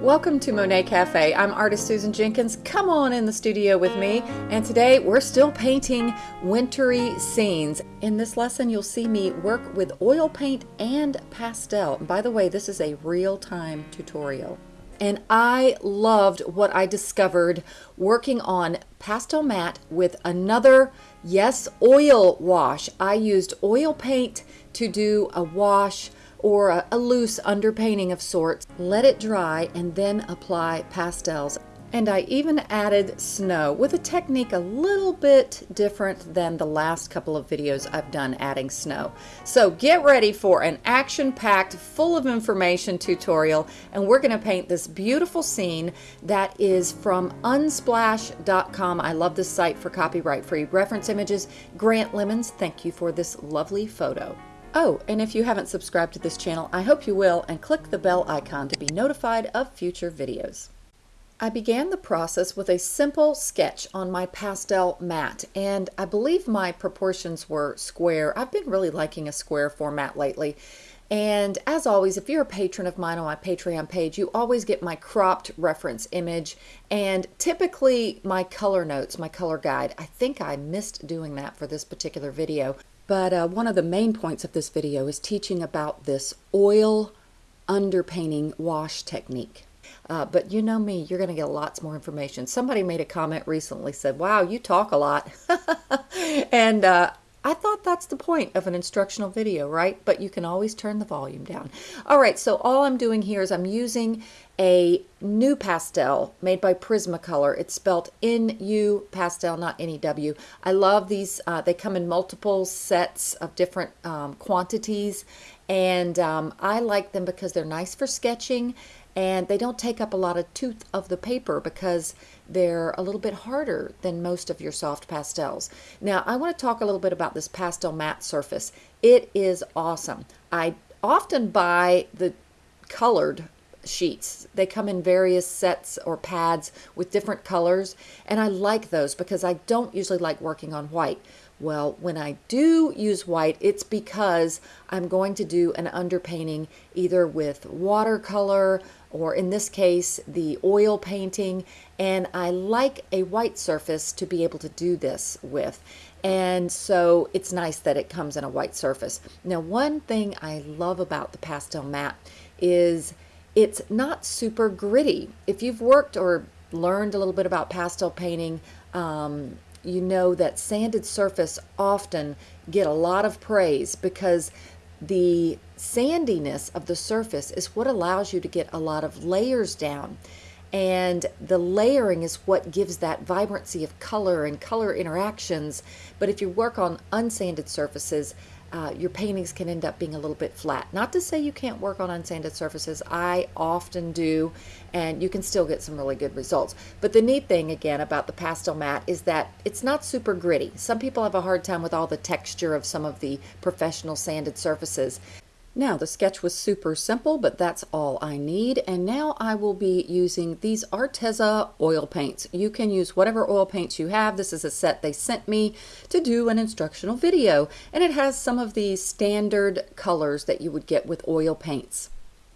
Welcome to Monet Cafe. I'm artist Susan Jenkins. Come on in the studio with me. And today we're still painting wintry scenes. In this lesson, you'll see me work with oil paint and pastel. By the way, this is a real-time tutorial. And I loved what I discovered working on Pastelmat with another, yes, oil wash. I used oil paint to do a wash or a, a loose underpainting of sorts. Let it dry and then apply pastels. And I even added snow with a technique a little bit different than the last couple of videos I've done adding snow. So get ready for an action-packed, full of information tutorial and we're going to paint this beautiful scene that is from unsplash.com. I love this site for copyright-free reference images. Grant Lemons, thank you for this lovely photo. Oh, and if you haven't subscribed to this channel, I hope you will and click the bell icon to be notified of future videos. I began the process with a simple sketch on my pastel mat and I believe my proportions were square. I've been really liking a square format lately. And as always, if you're a patron of mine on my Patreon page, you always get my cropped reference image and typically my color notes, my color guide. I think I missed doing that for this particular video. But uh, one of the main points of this video is teaching about this oil underpainting wash technique. Uh, but you know me, you're going to get lots more information. Somebody made a comment recently, said, wow, you talk a lot. and uh, I thought that's the point of an instructional video, right? But you can always turn the volume down. All right, so all I'm doing here is I'm using a NuPastel made by Prismacolor. It's spelled N-U pastel, not N-E-W. I love these. Uh, they come in multiple sets of different um, quantities, and um, I like them because they're nice for sketching and they don't take up a lot of tooth of the paper because they're a little bit harder than most of your soft pastels. Now I want to talk a little bit about this Pastelmat surface. It is awesome. I often buy the colored sheets. They come in various sets or pads with different colors and I like those because I don't usually like working on white. Well, when I do use white, it's because I'm going to do an underpainting either with watercolor or in this case, the oil painting. And I like a white surface to be able to do this with. And so it's nice that it comes in a white surface. Now, one thing I love about the Pastelmat is it's not super gritty. If you've worked or learned a little bit about pastel painting, um, you know that sanded surface often get a lot of praise because the sandiness of the surface is what allows you to get a lot of layers down. And the layering is what gives that vibrancy of color and color interactions. But if you work on unsanded surfaces, uh, your paintings can end up being a little bit flat. Not to say you can't work on unsanded surfaces. I often do, and you can still get some really good results. But the neat thing, again, about the Pastelmat is that it's not super gritty. Some people have a hard time with all the texture of some of the professional sanded surfaces. Now the sketch was super simple, but that's all I need. And now I will be using these Arteza oil paints. You can use whatever oil paints you have. This is a set they sent me to do an instructional video. And it has some of the standard colors that you would get with oil paints.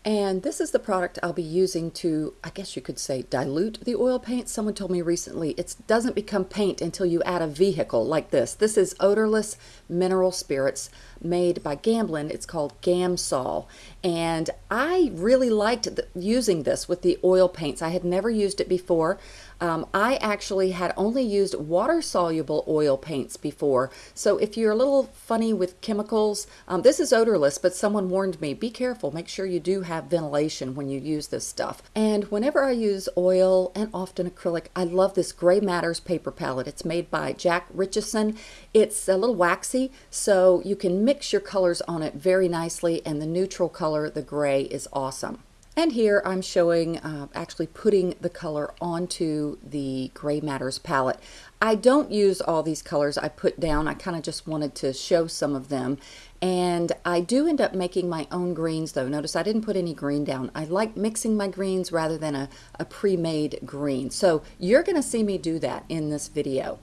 And this is the product I'll be using to, I guess you could say, dilute the oil paint. Someone told me recently it doesn't become paint until you add a vehicle like this. This is odorless mineral spirits made by Gamblin. It's called Gamsol. And I really liked using this with the oil paints. I had never used it before. Um, I actually had only used water-soluble oil paints before. So if you're a little funny with chemicals, um, this is odorless, but someone warned me, be careful, make sure you do have ventilation when you use this stuff. And whenever I use oil and often acrylic, I love this Grey Matters paper palette. It's made by Jack Richeson. It's a little waxy, so you can mix your colors on it very nicely, and the neutral color, the gray, is awesome. And here I'm showing uh, actually putting the color onto the Grey Matters palette. I don't use all these colors I put down. I kind of just wanted to show some of them. And I do end up making my own greens though. Notice I didn't put any green down. I like mixing my greens rather than a, a pre-made green. So you're going to see me do that in this video.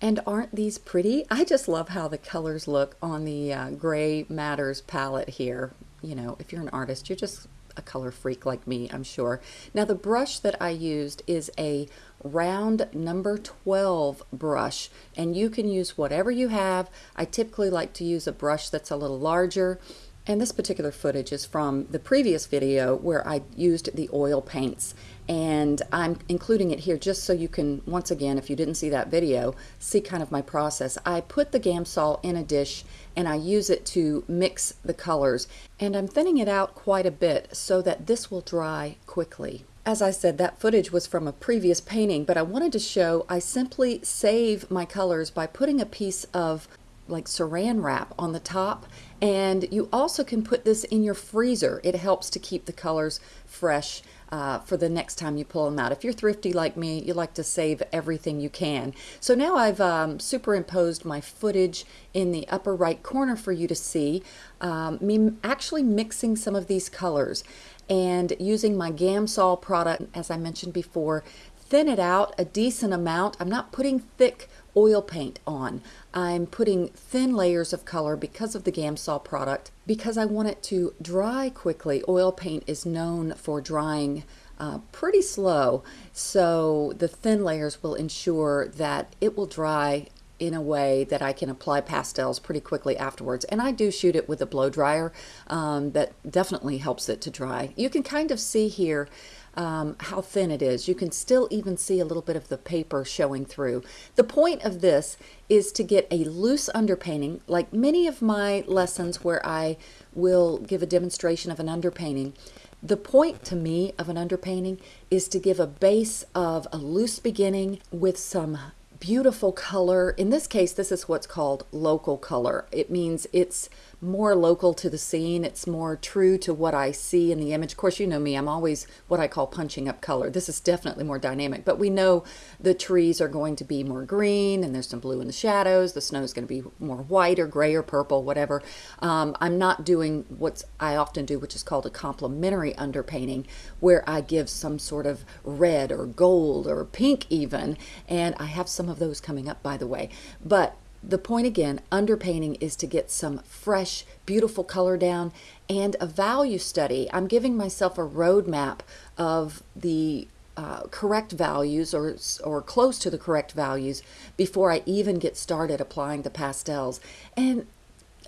And aren't these pretty? I just love how the colors look on the uh, Grey Matters palette here. You know, if you're an artist, you're just a color freak like me, I'm sure. Now the brush that I used is a round number 12 brush and you can use whatever you have. I typically like to use a brush that's a little larger and this particular footage is from the previous video where I used the oil paints and I'm including it here just so you can, once again, if you didn't see that video, see kind of my process. I put the Gamsol in a dish and I use it to mix the colors and I'm thinning it out quite a bit so that this will dry quickly. As I said, that footage was from a previous painting, but I wanted to show I simply save my colors by putting a piece of like saran wrap on the top and you also can put this in your freezer. It helps to keep the colors fresh uh, for the next time you pull them out. If you're thrifty like me, you like to save everything you can. So now I've um, superimposed my footage in the upper right corner for you to see um, me actually mixing some of these colors and using my Gamsol product, as I mentioned before, thin it out a decent amount. I'm not putting thick oil paint on. I'm putting thin layers of color because of the Gamsol product because I want it to dry quickly. Oil paint is known for drying uh, pretty slow so the thin layers will ensure that it will dry in a way that I can apply pastels pretty quickly afterwards. And I do shoot it with a blow dryer um, that definitely helps it to dry. You can kind of see here um, how thin it is. You can still even see a little bit of the paper showing through. The point of this is to get a loose underpainting, like many of my lessons where I will give a demonstration of an underpainting. The point to me of an underpainting is to give a base of a loose beginning with some beautiful color. In this case, this is what's called local color. It means it's more local to the scene. It's more true to what I see in the image. Of course, you know me, I'm always what I call punching up color. This is definitely more dynamic, but we know the trees are going to be more green and there's some blue in the shadows. The snow is going to be more white or gray or purple, whatever. Um, I'm not doing what I often do, which is called a complementary underpainting, where I give some sort of red or gold or pink even, and I have some of those coming up, by the way. But the point again, underpainting is to get some fresh, beautiful color down and a value study. I'm giving myself a roadmap of the uh, correct values or, or close to the correct values before I even get started applying the pastels. And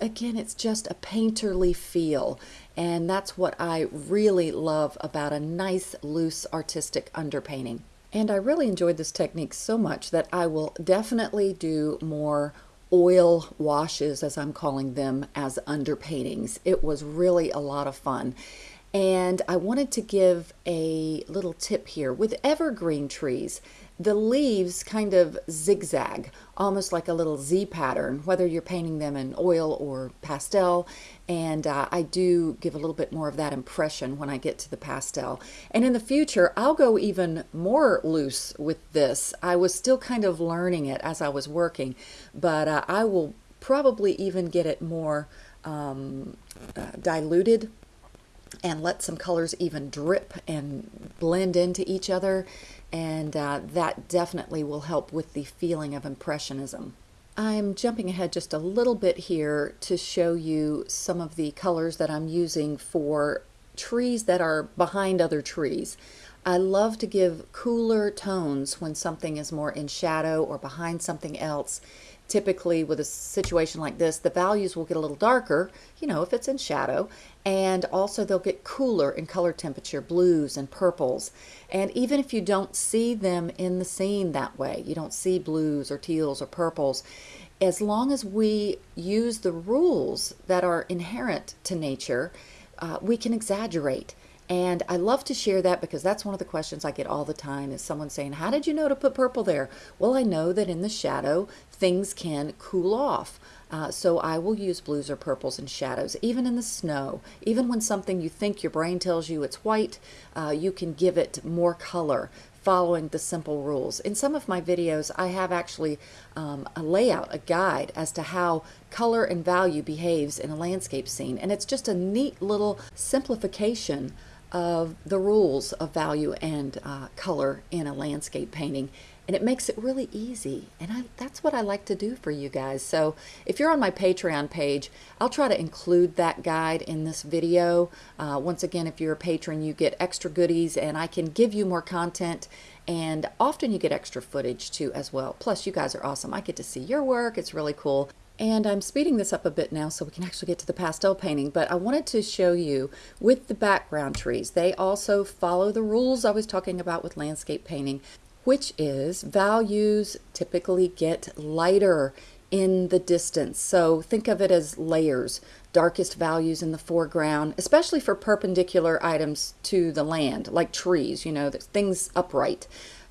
again, it's just a painterly feel. And that's what I really love about a nice, loose, artistic underpainting. And I really enjoyed this technique so much that I will definitely do more oil washes, as I'm calling them, as underpaintings. It was really a lot of fun. And I wanted to give a little tip here. With evergreen trees, the leaves kind of zigzag, almost like a little Z pattern, whether you're painting them in oil or pastel. And uh, I do give a little bit more of that impression when I get to the pastel. And in the future, I'll go even more loose with this. I was still kind of learning it as I was working, but uh, I will probably even get it more um, uh, diluted and let some colors even drip and blend into each other and uh, that definitely will help with the feeling of Impressionism. I'm jumping ahead just a little bit here to show you some of the colors that I'm using for trees that are behind other trees. I love to give cooler tones when something is more in shadow or behind something else typically with a situation like this, the values will get a little darker, you know, if it's in shadow, and also they'll get cooler in color temperature, blues and purples. And even if you don't see them in the scene that way, you don't see blues or teals or purples, as long as we use the rules that are inherent to nature, uh, we can exaggerate. And I love to share that because that's one of the questions I get all the time is someone saying, how did you know to put purple there? Well, I know that in the shadow, things can cool off. Uh, so I will use blues or purples and shadows, even in the snow. Even when something you think your brain tells you it's white, uh, you can give it more color following the simple rules. In some of my videos, I have actually um, a layout, a guide as to how color and value behaves in a landscape scene. And it's just a neat little simplification of the rules of value and uh, color in a landscape painting and it makes it really easy and I, that's what I like to do for you guys. So if you're on my Patreon page I'll try to include that guide in this video. Uh, once again if you're a patron you get extra goodies and I can give you more content and often you get extra footage too as well. Plus you guys are awesome. I get to see your work. It's really cool and I'm speeding this up a bit now so we can actually get to the pastel painting, but I wanted to show you with the background trees. They also follow the rules I was talking about with landscape painting which is values typically get lighter in the distance. So think of it as layers, darkest values in the foreground, especially for perpendicular items to the land, like trees, you know, things upright.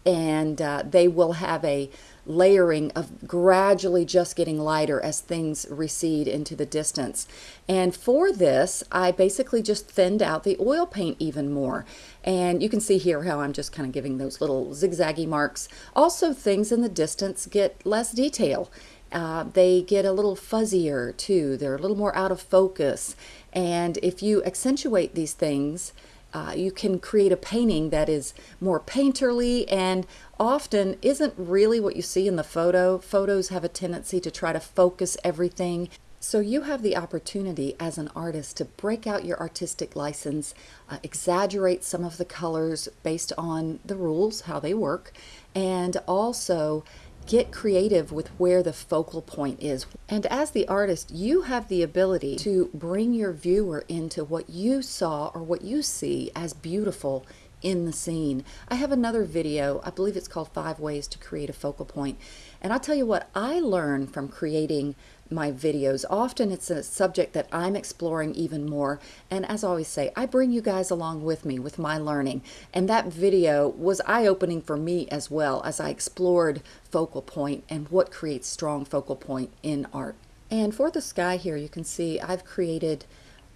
And uh, they will have a layering of gradually just getting lighter as things recede into the distance. And for this, I basically just thinned out the oil paint even more. And you can see here how I'm just kind of giving those little zigzaggy marks. Also, things in the distance get less detail. Uh, they get a little fuzzier too. They're a little more out of focus. And if you accentuate these things, uh, you can create a painting that is more painterly and often isn't really what you see in the photo. Photos have a tendency to try to focus everything. So you have the opportunity as an artist to break out your artistic license, uh, exaggerate some of the colors based on the rules, how they work, and also get creative with where the focal point is. And as the artist, you have the ability to bring your viewer into what you saw or what you see as beautiful in the scene. I have another video, I believe it's called Five Ways to Create a Focal Point. And I'll tell you what I learned from creating my videos. Often it's a subject that I'm exploring even more. And as I always say, I bring you guys along with me with my learning. And that video was eye-opening for me as well as I explored focal point and what creates strong focal point in art. And for the sky here, you can see I've created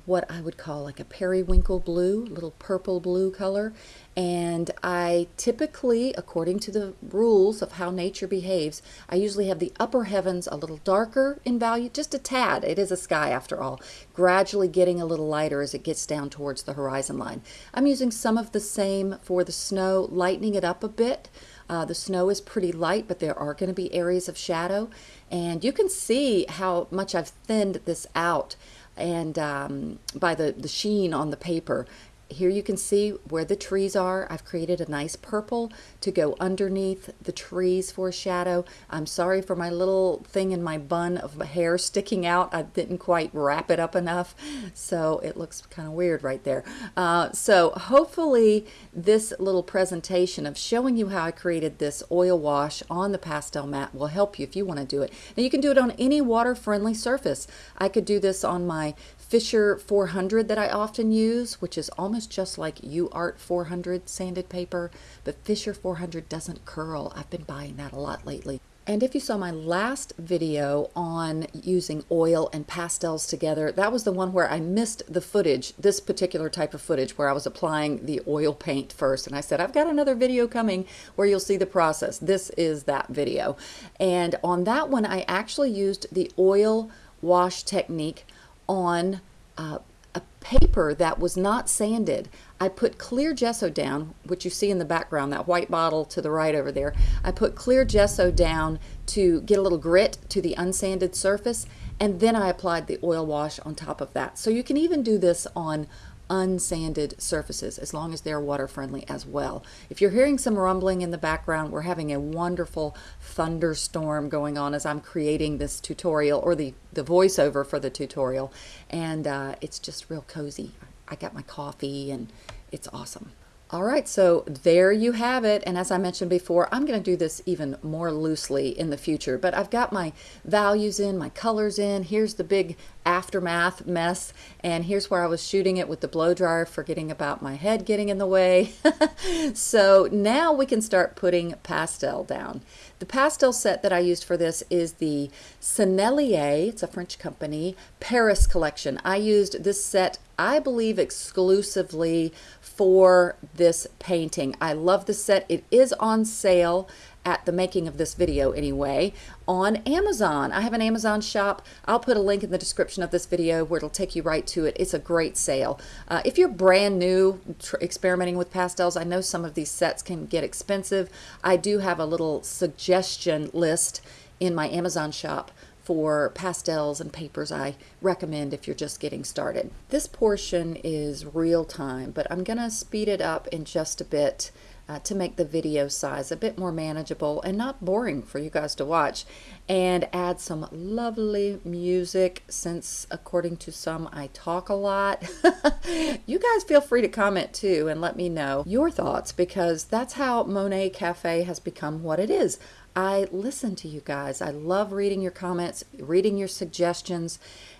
what I would call like a periwinkle blue, little purple blue color. And I typically, according to the rules of how nature behaves, I usually have the upper heavens a little darker in value, just a tad. It is a sky after all, gradually getting a little lighter as it gets down towards the horizon line. I'm using some of the same for the snow, lightening it up a bit. Uh, the snow is pretty light, but there are going to be areas of shadow. And you can see how much I've thinned this out and um, by the, the sheen on the paper. Here you can see where the trees are. I've created a nice purple to go underneath the trees for a shadow. I'm sorry for my little thing in my bun of hair sticking out. I didn't quite wrap it up enough, so it looks kind of weird right there. Uh, so hopefully this little presentation of showing you how I created this oil wash on the pastel mat will help you if you want to do it. Now you can do it on any water-friendly surface. I could do this on my Fisher 400 that I often use, which is almost just like UART 400 sanded paper, but Fisher 400 doesn't curl. I've been buying that a lot lately. And if you saw my last video on using oil and pastels together, that was the one where I missed the footage, this particular type of footage where I was applying the oil paint first. And I said, I've got another video coming where you'll see the process. This is that video. And on that one, I actually used the oil wash technique on uh, a paper that was not sanded. I put clear gesso down, which you see in the background, that white bottle to the right over there. I put clear gesso down to get a little grit to the unsanded surface, and then I applied the oil wash on top of that. So you can even do this on unsanded surfaces as long as they're water friendly as well. If you're hearing some rumbling in the background, we're having a wonderful thunderstorm going on as I'm creating this tutorial or the, the voiceover for the tutorial and uh, it's just real cozy. I got my coffee and it's awesome. All right, so there you have it. And as I mentioned before, I'm going to do this even more loosely in the future. But I've got my values in, my colors in. Here's the big aftermath mess. And here's where I was shooting it with the blow dryer, forgetting about my head getting in the way. so now we can start putting pastel down. The pastel set that I used for this is the Sennelier, it's a French company, Paris collection. I used this set, I believe, exclusively for this painting. I love the set. It is on sale at the making of this video anyway, on Amazon. I have an Amazon shop. I'll put a link in the description of this video where it'll take you right to it. It's a great sale. Uh, if you're brand new experimenting with pastels, I know some of these sets can get expensive. I do have a little suggestion list in my Amazon shop for pastels and papers I recommend if you're just getting started. This portion is real time, but I'm to speed it up in just a bit uh, to make the video size a bit more manageable and not boring for you guys to watch and add some lovely music since according to some I talk a lot. you guys feel free to comment too and let me know your thoughts because that's how Monet Cafe has become what it is. I listen to you guys. I love reading your comments, reading your suggestions,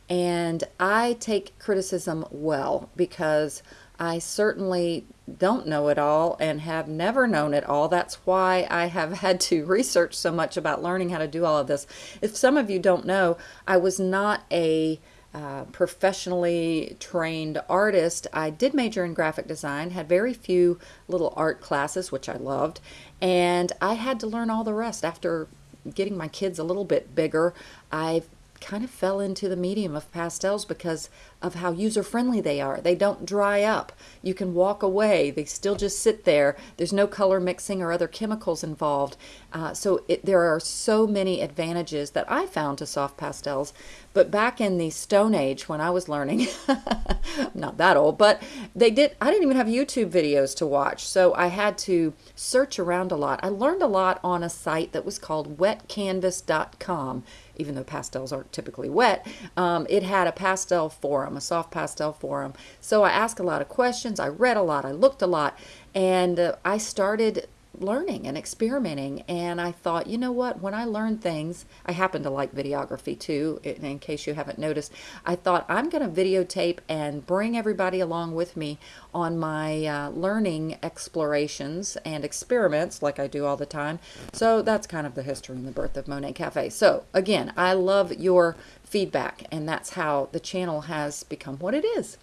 and I take criticism well because I certainly don't know it all and have never known it all. That's why I have had to research so much about learning how to do all of this. If some of you don't know, I was not a uh, professionally trained artist. I did major in graphic design, had very few little art classes, which I loved, and I had to learn all the rest. After getting my kids a little bit bigger, I kind of fell into the medium of pastels because of how user friendly they are. They don't dry up. You can walk away. They still just sit there. There's no color mixing or other chemicals involved. Uh, so it, there are so many advantages that I found to soft pastels. But back in the Stone Age when I was learning, I'm not that old, but they did, I didn't even have YouTube videos to watch. So I had to search around a lot. I learned a lot on a site that was called wetcanvas.com even though pastels aren't typically wet, um, it had a pastel forum, a soft pastel forum. So I asked a lot of questions, I read a lot, I looked a lot, and uh, I started learning and experimenting. And I thought, you know what, when I learn things, I happen to like videography too, in, in case you haven't noticed. I thought I'm going to videotape and bring everybody along with me on my uh, learning explorations and experiments like I do all the time. So that's kind of the history and the birth of Monet Cafe. So again, I love your feedback and that's how the channel has become what it is.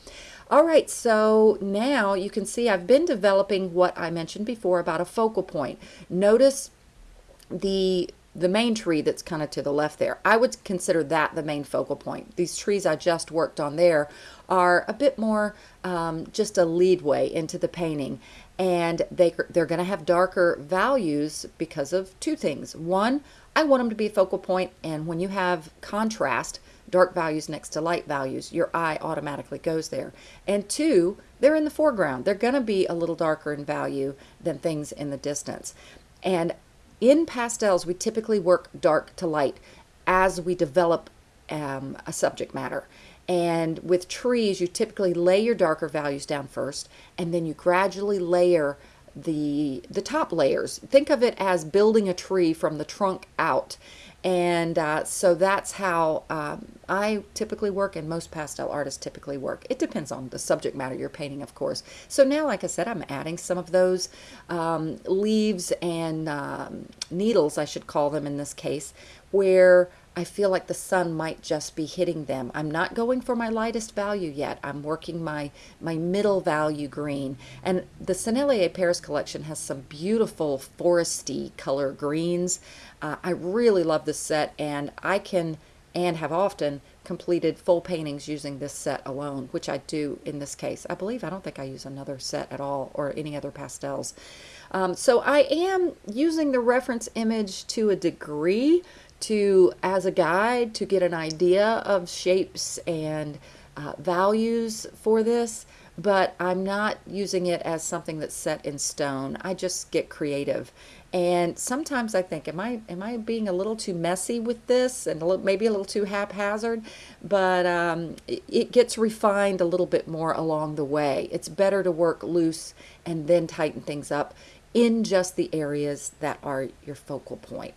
All right, so now you can see I've been developing what I mentioned before about a focal point. Notice the the main tree that's kind of to the left there. I would consider that the main focal point. These trees I just worked on there are a bit more um, just a leadway into the painting and they, they're going to have darker values because of two things. One, I want them to be a focal point and when you have contrast, dark values next to light values, your eye automatically goes there. And two, they're in the foreground. They're going to be a little darker in value than things in the distance. And in pastels, we typically work dark to light as we develop um, a subject matter. And with trees, you typically lay your darker values down first, and then you gradually layer the the top layers. Think of it as building a tree from the trunk out. And uh, so that's how um, I typically work and most pastel artists typically work. It depends on the subject matter you're painting, of course. So now, like I said, I'm adding some of those um, leaves and um, needles, I should call them in this case, where I feel like the sun might just be hitting them. I'm not going for my lightest value yet. I'm working my, my middle value green. And the Sennelier Paris collection has some beautiful foresty color greens. Uh, I really love this set and I can and have often completed full paintings using this set alone, which I do in this case. I believe I don't think I use another set at all or any other pastels. Um, so I am using the reference image to a degree to as a guide to get an idea of shapes and uh, values for this but I'm not using it as something that's set in stone. I just get creative. And sometimes I think, am I am I being a little too messy with this and a little, maybe a little too haphazard? But um, it, it gets refined a little bit more along the way. It's better to work loose and then tighten things up in just the areas that are your focal point.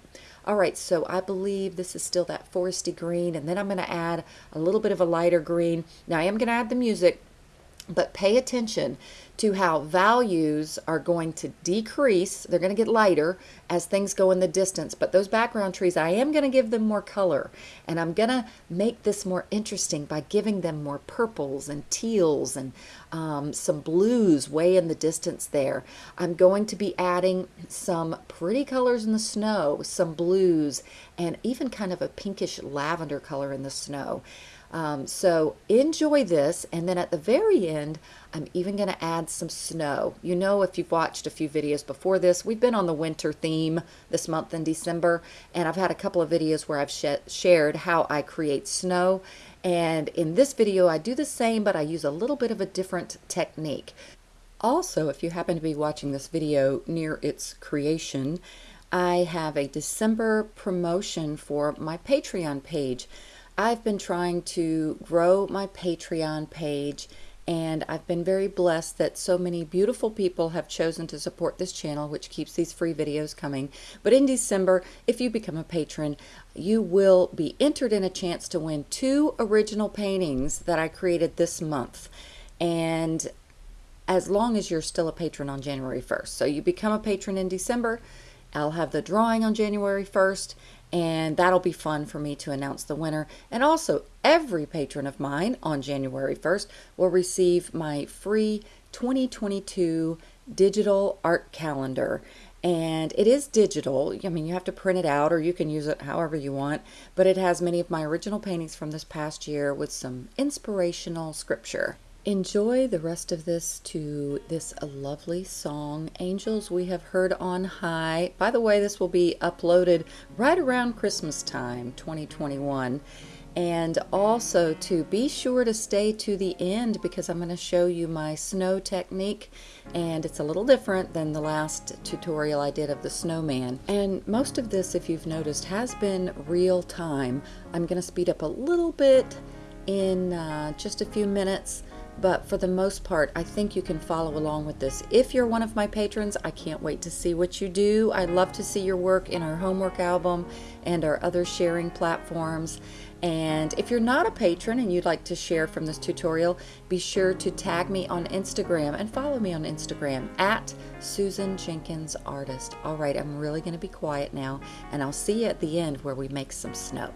All right, so I believe this is still that foresty green, and then I'm going to add a little bit of a lighter green. Now I am going to add the music, but pay attention to how values are going to decrease. They're going to get lighter as things go in the distance, but those background trees, I am going to give them more color and I'm going to make this more interesting by giving them more purples and teals and um, some blues way in the distance there. I'm going to be adding some pretty colors in the snow, some blues, and even kind of a pinkish lavender color in the snow. Um, so enjoy this. And then at the very end, I'm even going to add some snow. You know, if you've watched a few videos before this, we've been on the winter theme this month in December. And I've had a couple of videos where I've sh shared how I create snow. And in this video, I do the same, but I use a little bit of a different technique. Also, if you happen to be watching this video near its creation, I have a December promotion for my Patreon page. I've been trying to grow my Patreon page and I've been very blessed that so many beautiful people have chosen to support this channel, which keeps these free videos coming. But in December, if you become a patron, you will be entered in a chance to win two original paintings that I created this month. And as long as you're still a patron on January 1st. So you become a patron in December, I'll have the drawing on January 1st, and that'll be fun for me to announce the winner. And also, every patron of mine on January 1st will receive my free 2022 digital art calendar. And it is digital. I mean, you have to print it out or you can use it however you want. But it has many of my original paintings from this past year with some inspirational scripture. Enjoy the rest of this to this lovely song, Angels We Have Heard on High. By the way, this will be uploaded right around Christmas time, 2021. And also to be sure to stay to the end because I'm going to show you my snow technique and it's a little different than the last tutorial I did of the snowman. And most of this, if you've noticed, has been real time. I'm going to speed up a little bit in uh, just a few minutes but for the most part, I think you can follow along with this. If you're one of my patrons, I can't wait to see what you do. I love to see your work in our homework album and our other sharing platforms. And if you're not a patron and you'd like to share from this tutorial, be sure to tag me on Instagram and follow me on Instagram at Susan Jenkins Artist. All right, I'm really going to be quiet now, and I'll see you at the end where we make some snow.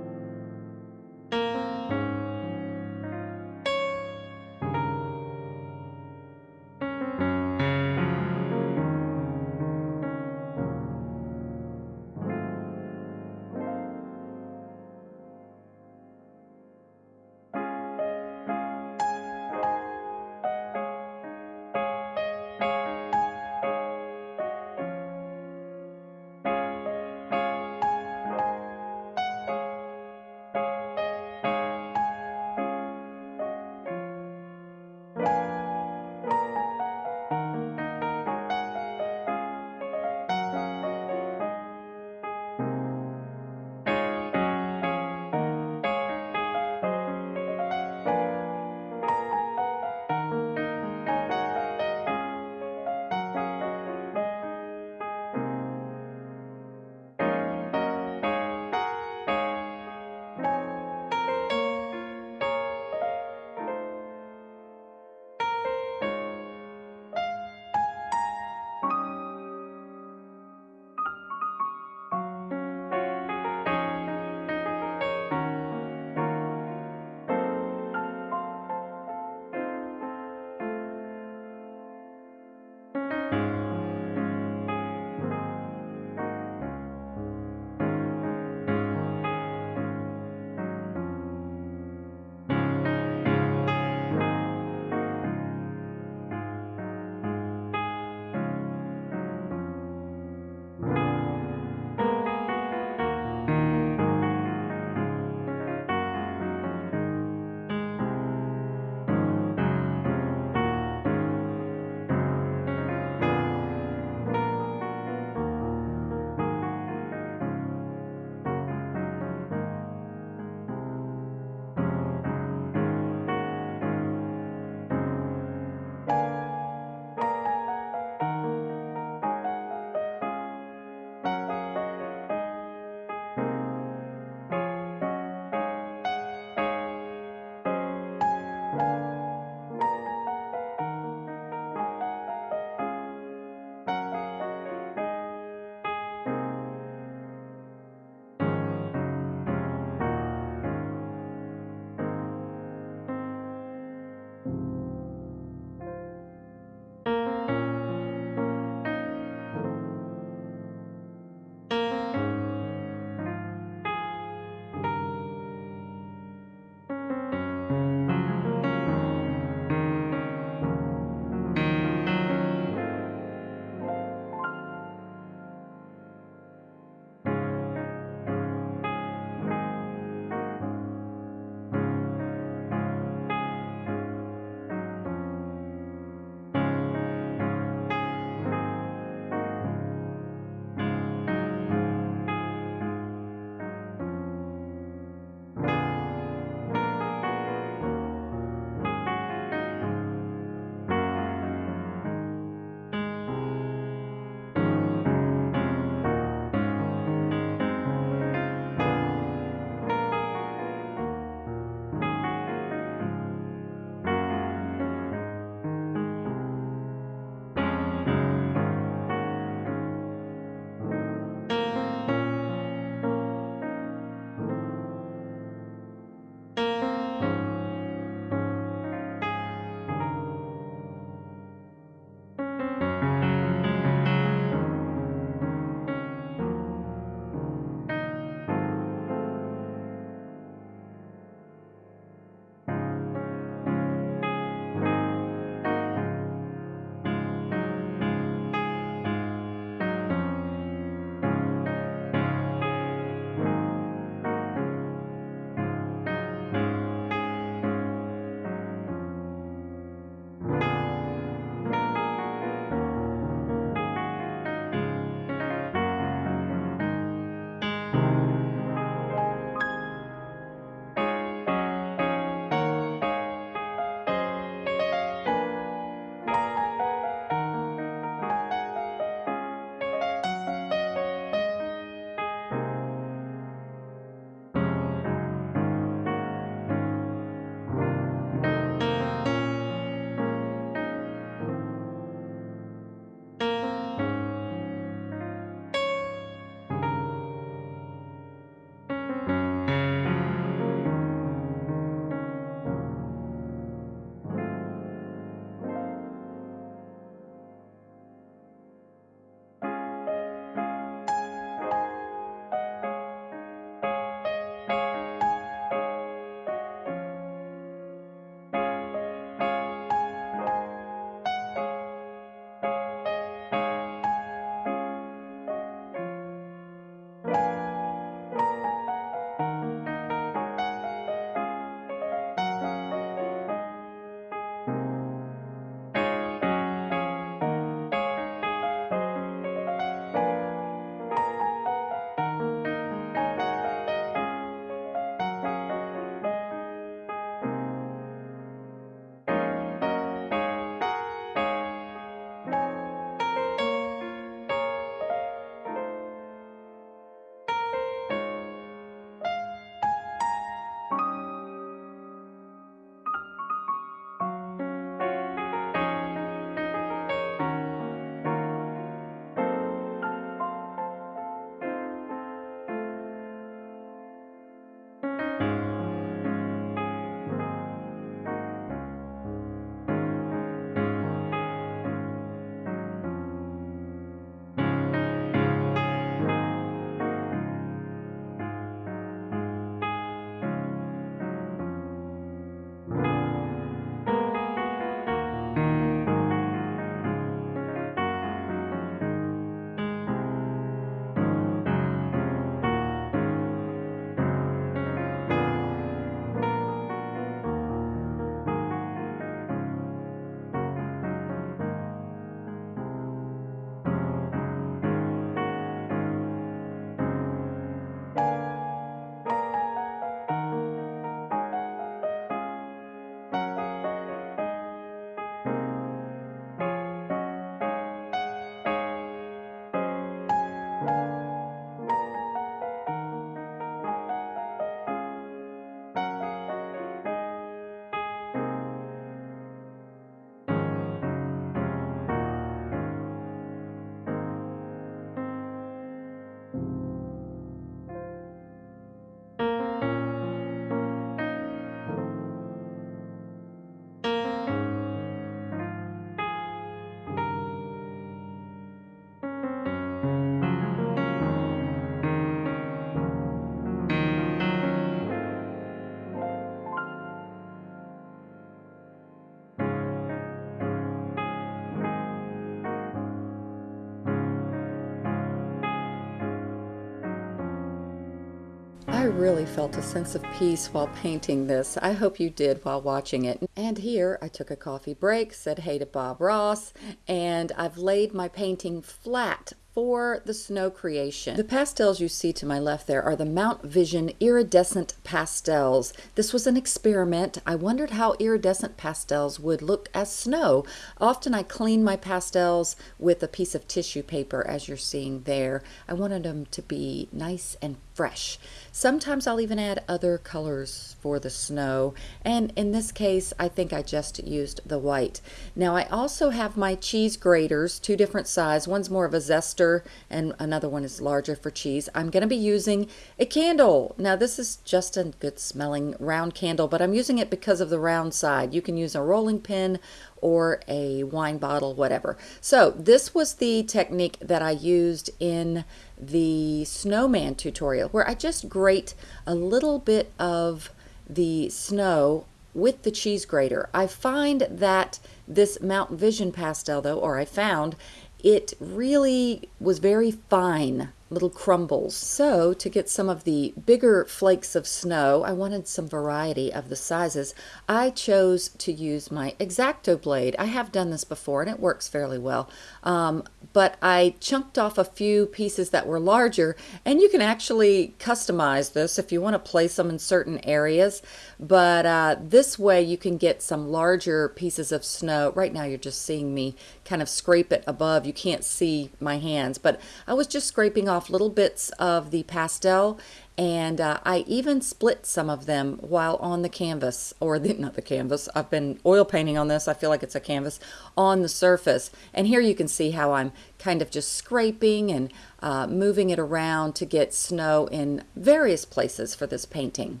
Really felt a sense of peace while painting this. I hope you did while watching it. And here I took a coffee break, said hey to Bob Ross, and I've laid my painting flat for the snow creation. The pastels you see to my left there are the Mount Vision iridescent pastels. This was an experiment. I wondered how iridescent pastels would look as snow. Often I clean my pastels with a piece of tissue paper as you're seeing there. I wanted them to be nice and fresh. Sometimes I'll even add other colors for the snow and in this case I think I just used the white. Now I also have my cheese graters, two different size. One's more of a zester and another one is larger for cheese. I'm going to be using a candle. Now this is just a good smelling round candle but I'm using it because of the round side. You can use a rolling pin or a wine bottle, whatever. So this was the technique that I used in the snowman tutorial where I just grate a little bit of the snow with the cheese grater. I find that this Mount Vision pastel though, or I found, it really was very fine little crumbles. So to get some of the bigger flakes of snow, I wanted some variety of the sizes. I chose to use my X-Acto blade. I have done this before and it works fairly well. Um, but I chunked off a few pieces that were larger and you can actually customize this if you want to place them in certain areas. But uh, this way you can get some larger pieces of snow. Right now you're just seeing me kind of scrape it above. You can't see my hands, but I was just scraping off little bits of the pastel and uh, I even split some of them while on the canvas or the, not the canvas I've been oil painting on this I feel like it's a canvas on the surface and here you can see how I'm kind of just scraping and uh, moving it around to get snow in various places for this painting.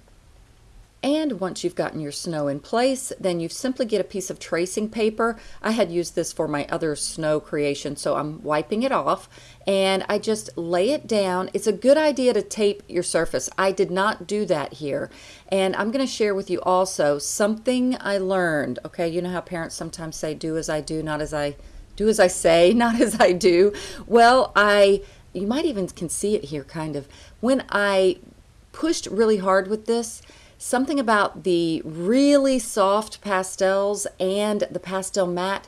And once you've gotten your snow in place, then you simply get a piece of tracing paper. I had used this for my other snow creation, so I'm wiping it off and I just lay it down. It's a good idea to tape your surface. I did not do that here. And I'm going to share with you also something I learned. Okay, you know how parents sometimes say, do as I do, not as I do as I say, not as I do. Well, I, you might even can see it here kind of. When I pushed really hard with this, something about the really soft pastels and the Pastelmat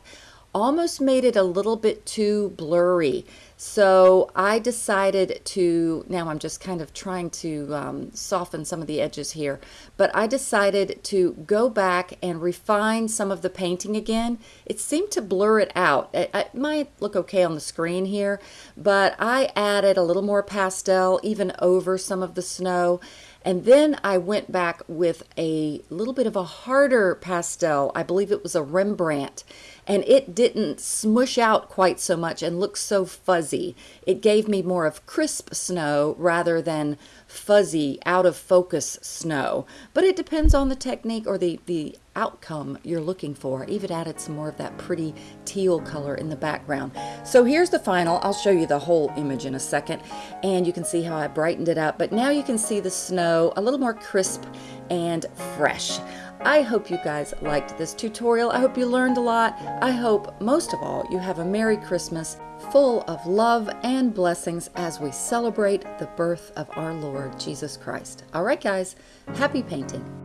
almost made it a little bit too blurry. So I decided to, now I'm just kind of trying to um, soften some of the edges here, but I decided to go back and refine some of the painting again. It seemed to blur it out. It, it might look okay on the screen here, but I added a little more pastel even over some of the snow and then I went back with a little bit of a harder pastel. I believe it was a Rembrandt. And it didn't smush out quite so much and look so fuzzy. It gave me more of crisp snow rather than fuzzy, out of focus snow. But it depends on the technique or the, the outcome you're looking for. Even added some more of that pretty teal color in the background. So here's the final. I'll show you the whole image in a second. And you can see how I brightened it up. But now you can see the snow a little more crisp and fresh. I hope you guys liked this tutorial. I hope you learned a lot. I hope, most of all, you have a Merry Christmas full of love and blessings as we celebrate the birth of our Lord Jesus Christ. All right, guys, happy painting.